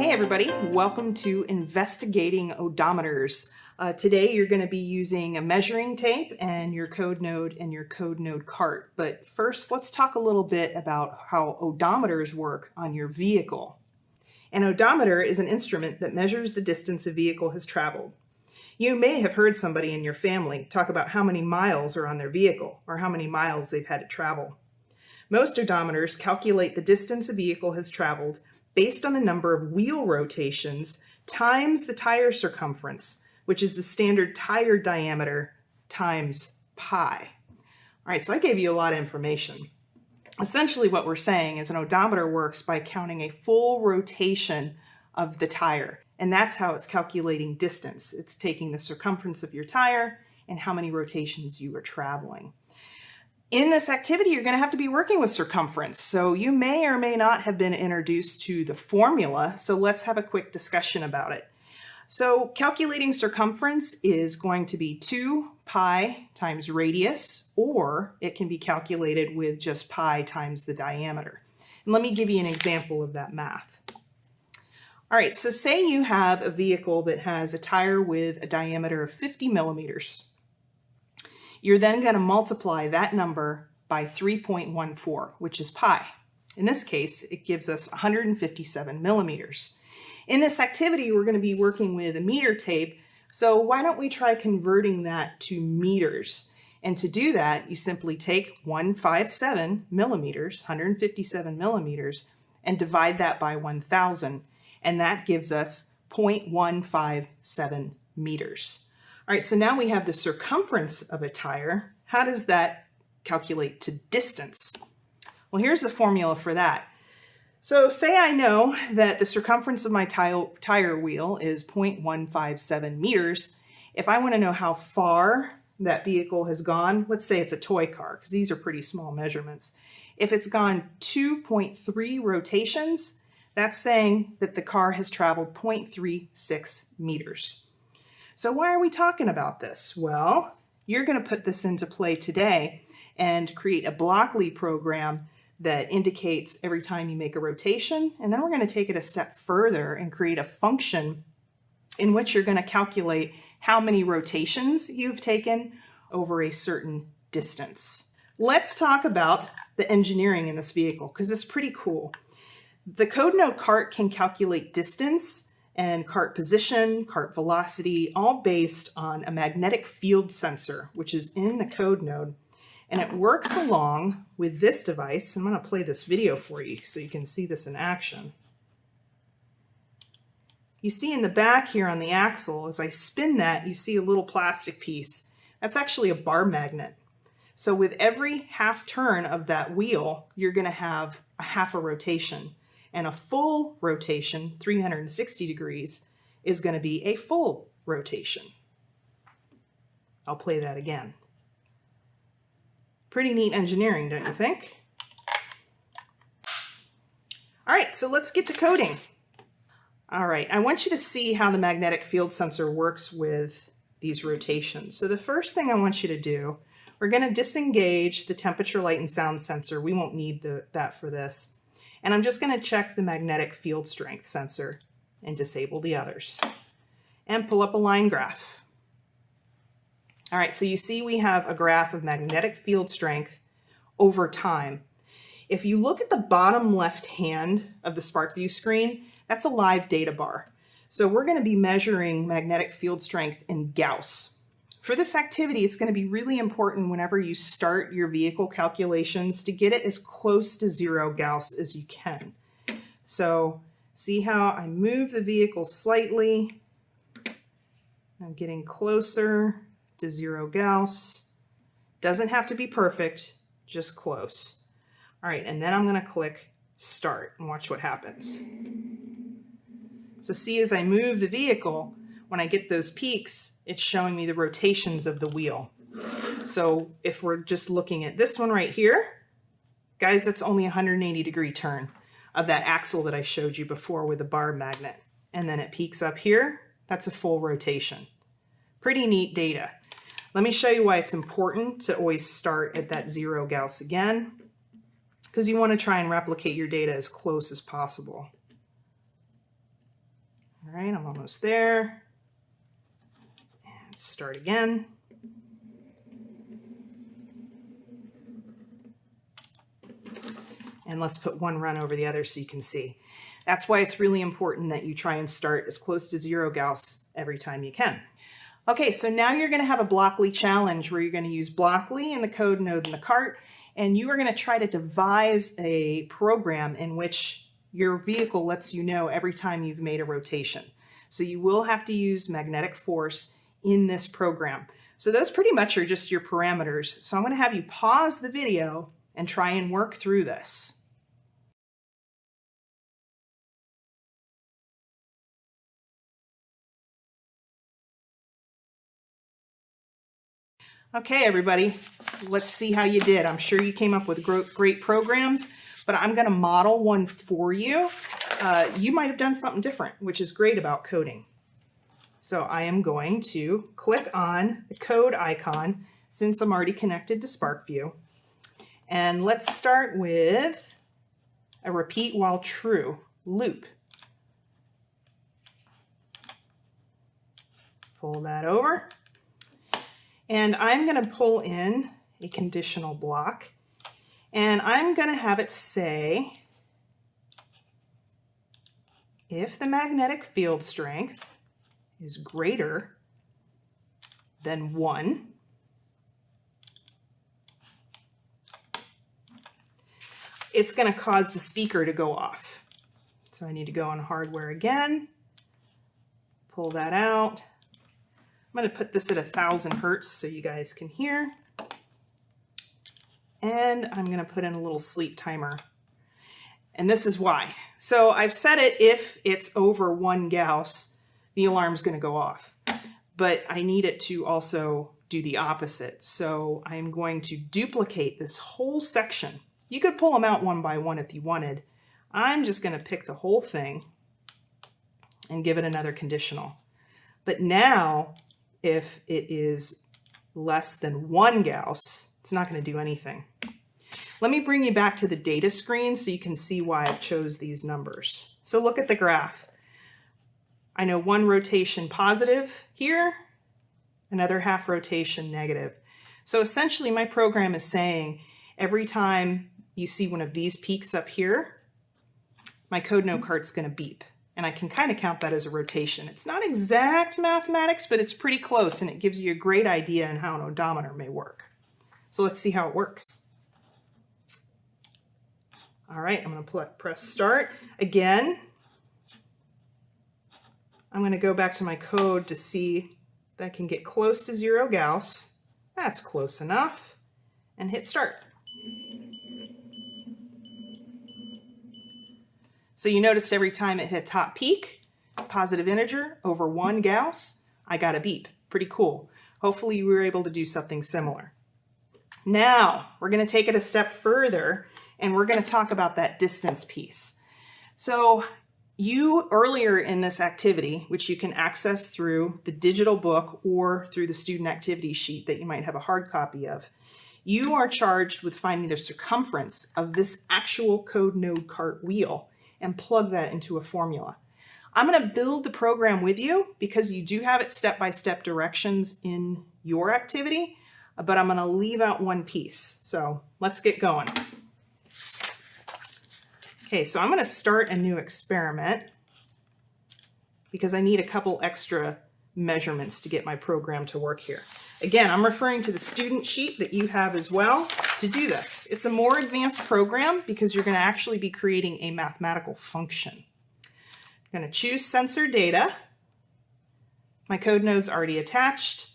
Hey everybody, welcome to Investigating Odometers. Uh, today you're going to be using a measuring tape and your code node and your code node cart. But first let's talk a little bit about how odometers work on your vehicle. An odometer is an instrument that measures the distance a vehicle has traveled. You may have heard somebody in your family talk about how many miles are on their vehicle or how many miles they've had to travel. Most odometers calculate the distance a vehicle has traveled based on the number of wheel rotations times the tire circumference, which is the standard tire diameter times pi. All right, so I gave you a lot of information. Essentially what we're saying is an odometer works by counting a full rotation of the tire. And that's how it's calculating distance. It's taking the circumference of your tire and how many rotations you are traveling. In this activity, you're going to have to be working with circumference. So you may or may not have been introduced to the formula. So let's have a quick discussion about it. So calculating circumference is going to be 2 pi times radius, or it can be calculated with just pi times the diameter. And let me give you an example of that math. All right, so say you have a vehicle that has a tire with a diameter of 50 millimeters. You're then going to multiply that number by 3.14, which is pi. In this case, it gives us 157 millimeters. In this activity, we're going to be working with a meter tape, so why don't we try converting that to meters? And to do that, you simply take 157 millimeters, 157 millimeters, and divide that by 1,000 and that gives us 0.157 meters. All right, so now we have the circumference of a tire. How does that calculate to distance? Well, here's the formula for that. So say I know that the circumference of my tire wheel is 0.157 meters. If I want to know how far that vehicle has gone, let's say it's a toy car, because these are pretty small measurements. If it's gone 2.3 rotations, that's saying that the car has traveled 0.36 meters. So why are we talking about this? Well, you're going to put this into play today and create a Blockly program that indicates every time you make a rotation. And then we're going to take it a step further and create a function in which you're going to calculate how many rotations you've taken over a certain distance. Let's talk about the engineering in this vehicle because it's pretty cool. The code node cart can calculate distance and cart position, cart velocity, all based on a magnetic field sensor, which is in the code node. And it works along with this device. I'm going to play this video for you so you can see this in action. You see in the back here on the axle, as I spin that, you see a little plastic piece. That's actually a bar magnet. So with every half turn of that wheel, you're going to have a half a rotation and a full rotation, 360 degrees, is going to be a full rotation. I'll play that again. Pretty neat engineering, don't you think? All right, so let's get to coding. All right, I want you to see how the magnetic field sensor works with these rotations. So the first thing I want you to do, we're going to disengage the temperature, light, and sound sensor. We won't need the, that for this. And I'm just going to check the magnetic field strength sensor and disable the others. And pull up a line graph. All right, so you see we have a graph of magnetic field strength over time. If you look at the bottom left hand of the SPARKvue screen, that's a live data bar. So we're going to be measuring magnetic field strength in Gauss. For this activity, it's going to be really important whenever you start your vehicle calculations to get it as close to zero Gauss as you can. So see how I move the vehicle slightly. I'm getting closer to zero Gauss. Doesn't have to be perfect, just close. All right, and then I'm going to click start and watch what happens. So see as I move the vehicle, when I get those peaks, it's showing me the rotations of the wheel. So if we're just looking at this one right here, guys, that's only 180 degree turn of that axle that I showed you before with the bar magnet. And then it peaks up here, that's a full rotation. Pretty neat data. Let me show you why it's important to always start at that zero Gauss again, because you want to try and replicate your data as close as possible. All right, I'm almost there. Start again. And let's put one run over the other so you can see. That's why it's really important that you try and start as close to zero Gauss every time you can. Okay, so now you're going to have a Blockly challenge where you're going to use Blockly in the code node in the cart, and you are going to try to devise a program in which your vehicle lets you know every time you've made a rotation. So you will have to use magnetic force in this program. So those pretty much are just your parameters. So I'm going to have you pause the video and try and work through this. Okay, everybody, let's see how you did. I'm sure you came up with great programs, but I'm going to model one for you. Uh, you might have done something different, which is great about coding. So I am going to click on the code icon since I'm already connected to SPARKvue. And let's start with a repeat while true loop. Pull that over. And I'm going to pull in a conditional block and I'm going to have it say if the magnetic field strength is greater than 1, it's going to cause the speaker to go off. So I need to go on hardware again, pull that out, I'm going to put this at a thousand hertz so you guys can hear. And I'm going to put in a little sleep timer. And this is why. So I've set it if it's over one Gauss, the alarm's going to go off. But I need it to also do the opposite. So I'm going to duplicate this whole section. You could pull them out one by one if you wanted. I'm just going to pick the whole thing and give it another conditional. But now if it is less than one Gauss, it's not going to do anything. Let me bring you back to the data screen so you can see why I chose these numbers. So look at the graph. I know one rotation positive here, another half rotation negative. So essentially my program is saying every time you see one of these peaks up here, my code node cart's going to beep and I can kind of count that as a rotation. It's not exact mathematics, but it's pretty close and it gives you a great idea on how an odometer may work. So let's see how it works. All right, I'm going to press start. Again, I'm going to go back to my code to see that I can get close to zero Gauss. That's close enough. And hit start. So you noticed every time it hit top peak, positive integer over one Gauss, I got a beep. Pretty cool. Hopefully you were able to do something similar. Now we're going to take it a step further and we're going to talk about that distance piece. So you earlier in this activity, which you can access through the digital book or through the student activity sheet that you might have a hard copy of, you are charged with finding the circumference of this actual code node cart wheel and plug that into a formula. I'm going to build the program with you because you do have it step-by-step -step directions in your activity, but I'm going to leave out one piece. So let's get going. Okay, so I'm going to start a new experiment because I need a couple extra measurements to get my program to work here. Again, I'm referring to the student sheet that you have as well to do this. It's a more advanced program because you're going to actually be creating a mathematical function. I'm going to choose sensor data. My code node's already attached.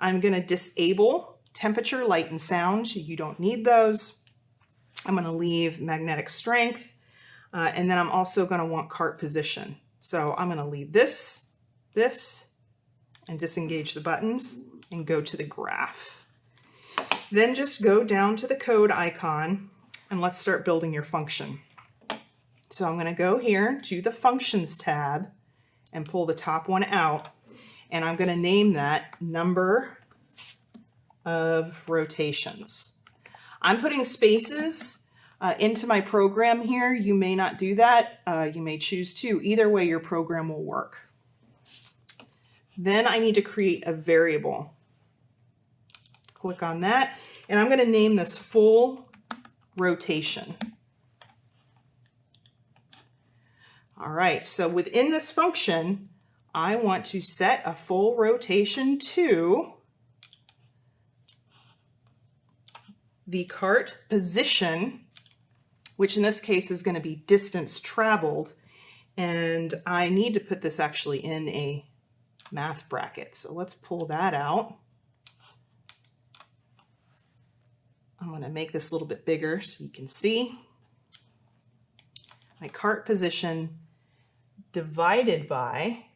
I'm going to disable temperature, light, and sound. You don't need those. I'm going to leave magnetic strength. Uh, and then I'm also going to want cart position. So I'm going to leave this, this, and disengage the buttons and go to the graph. Then just go down to the code icon and let's start building your function. So I'm going to go here to the functions tab and pull the top one out and I'm going to name that number of rotations. I'm putting spaces uh, into my program here. You may not do that. Uh, you may choose to. Either way, your program will work. Then I need to create a variable. Click on that, and I'm going to name this full rotation. All right, so within this function, I want to set a full rotation to the cart position, which in this case is going to be distance traveled. And I need to put this actually in a math bracket. So let's pull that out. I'm going to make this a little bit bigger so you can see my cart position divided by,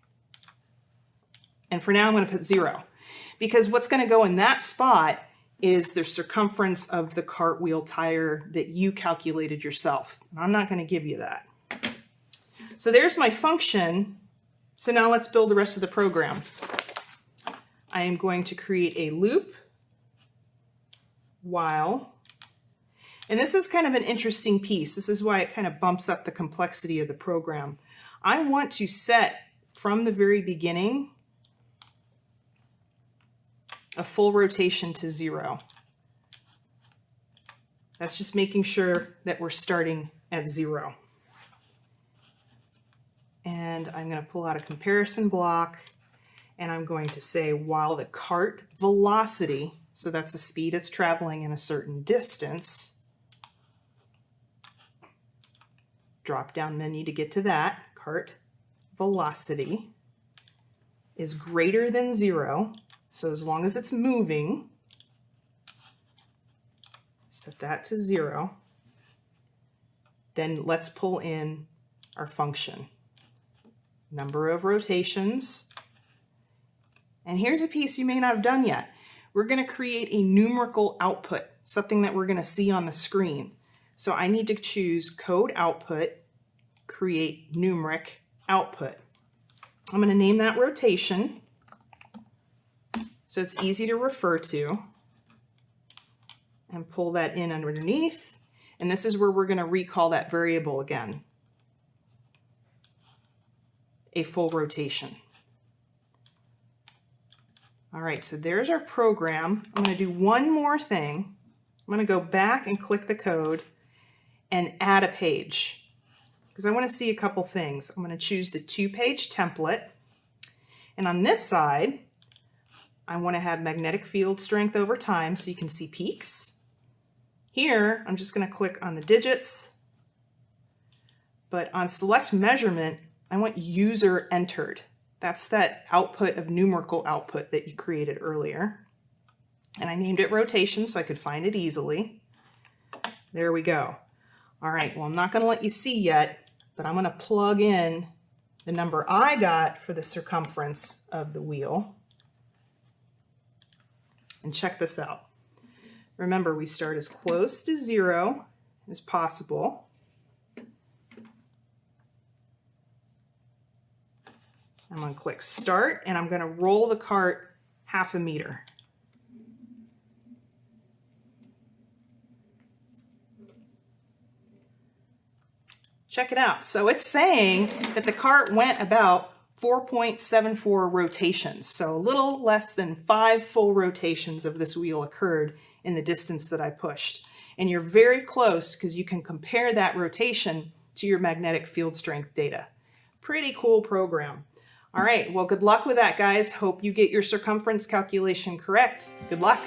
and for now I'm going to put zero because what's going to go in that spot is the circumference of the cartwheel tire that you calculated yourself. I'm not going to give you that. So there's my function. So now let's build the rest of the program. I am going to create a loop while, and this is kind of an interesting piece. This is why it kind of bumps up the complexity of the program. I want to set from the very beginning a full rotation to zero. That's just making sure that we're starting at zero. And I'm going to pull out a comparison block and I'm going to say while the cart velocity, so that's the speed it's traveling in a certain distance, drop down menu to get to that, cart velocity is greater than zero, so as long as it's moving, set that to zero, then let's pull in our function. Number of rotations. And here's a piece you may not have done yet. We're going to create a numerical output, something that we're going to see on the screen. So I need to choose code output, create numeric output. I'm going to name that rotation so it's easy to refer to and pull that in underneath. And this is where we're going to recall that variable again, a full rotation. All right, so there's our program. I'm going to do one more thing. I'm going to go back and click the code and add a page because I want to see a couple things. I'm going to choose the two-page template. And on this side, I want to have magnetic field strength over time so you can see peaks. Here, I'm just going to click on the digits, but on select measurement, I want user entered. That's that output of numerical output that you created earlier. And I named it rotation so I could find it easily. There we go. All right, well, I'm not going to let you see yet, but I'm going to plug in the number I got for the circumference of the wheel. And check this out. Remember, we start as close to zero as possible. I'm going to click start and I'm going to roll the cart half a meter. Check it out. So it's saying that the cart went about 4.74 rotations. So a little less than five full rotations of this wheel occurred in the distance that I pushed. And you're very close because you can compare that rotation to your magnetic field strength data. Pretty cool program. All right, well, good luck with that, guys. Hope you get your circumference calculation correct. Good luck.